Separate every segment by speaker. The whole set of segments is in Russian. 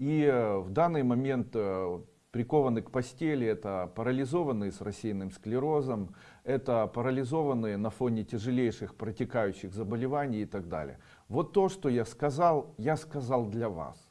Speaker 1: И э, в данный момент э, прикованы к постели, это парализованные с рассеянным склерозом, это парализованные на фоне тяжелейших протекающих заболеваний и так далее. Вот то, что я сказал, я сказал для вас.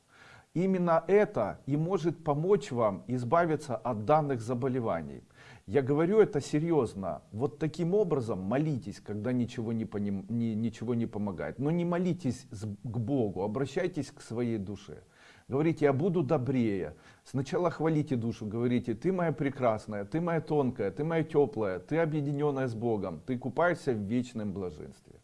Speaker 1: Именно это и может помочь вам избавиться от данных заболеваний. Я говорю это серьезно. Вот таким образом молитесь, когда ничего не, поним, ничего не помогает. Но не молитесь к Богу, обращайтесь к своей душе. Говорите, я буду добрее. Сначала хвалите душу, говорите, ты моя прекрасная, ты моя тонкая, ты моя теплая, ты объединенная с Богом, ты купаешься в вечном блаженстве.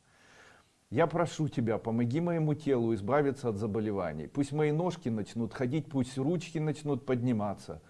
Speaker 1: Я прошу тебя, помоги моему телу избавиться от заболеваний. Пусть мои ножки начнут ходить, пусть ручки начнут подниматься.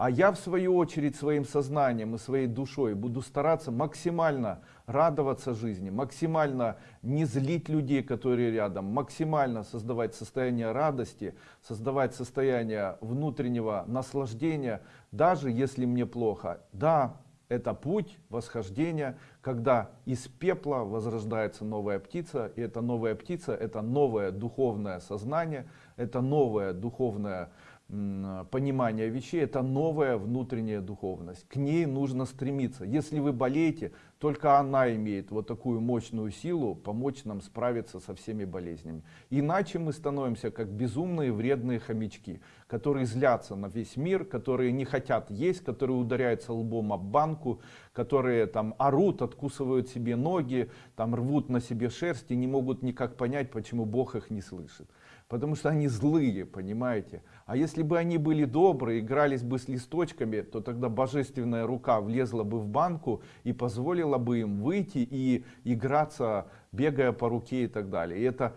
Speaker 1: А я в свою очередь своим сознанием и своей душой буду стараться максимально радоваться жизни, максимально не злить людей, которые рядом, максимально создавать состояние радости, создавать состояние внутреннего наслаждения, даже если мне плохо. Да, это путь восхождения, когда из пепла возрождается новая птица, и эта новая птица, это новое духовное сознание, это новое духовное понимание вещей, это новая внутренняя духовность. К ней нужно стремиться. Если вы болеете, только она имеет вот такую мощную силу помочь нам справиться со всеми болезнями. Иначе мы становимся как безумные вредные хомячки, которые злятся на весь мир, которые не хотят есть, которые ударяются лбом об банку, которые там орут, откусывают себе ноги, там рвут на себе шерсть и не могут никак понять, почему Бог их не слышит потому что они злые, понимаете. А если бы они были добрые, игрались бы с листочками, то тогда божественная рука влезла бы в банку и позволила бы им выйти и играться, бегая по руке и так далее. И это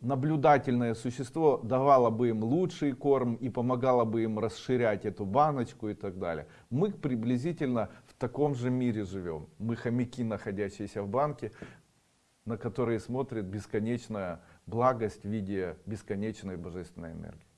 Speaker 1: наблюдательное существо давало бы им лучший корм и помогало бы им расширять эту баночку и так далее. Мы приблизительно в таком же мире живем. Мы хомяки, находящиеся в банке, на которые смотрит бесконечная благость в виде бесконечной божественной энергии.